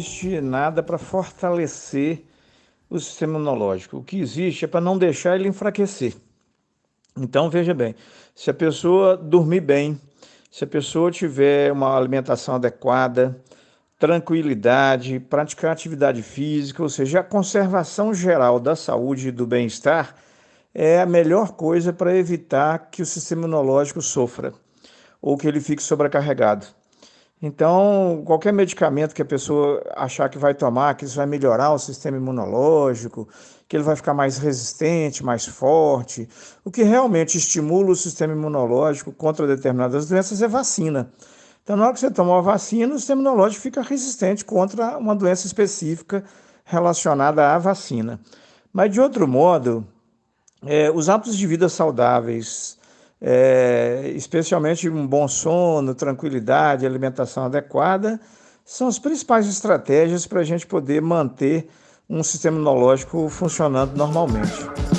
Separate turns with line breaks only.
existe nada para fortalecer o sistema imunológico. O que existe é para não deixar ele enfraquecer. Então, veja bem, se a pessoa dormir bem, se a pessoa tiver uma alimentação adequada, tranquilidade, praticar atividade física, ou seja, a conservação geral da saúde e do bem-estar é a melhor coisa para evitar que o sistema imunológico sofra ou que ele fique sobrecarregado. Então, qualquer medicamento que a pessoa achar que vai tomar, que isso vai melhorar o sistema imunológico, que ele vai ficar mais resistente, mais forte, o que realmente estimula o sistema imunológico contra determinadas doenças é vacina. Então, na hora que você toma uma vacina, o sistema imunológico fica resistente contra uma doença específica relacionada à vacina. Mas, de outro modo, é, os hábitos de vida saudáveis, é, especialmente um bom sono, tranquilidade, alimentação adequada, são as principais estratégias para a gente poder manter um sistema imunológico funcionando normalmente.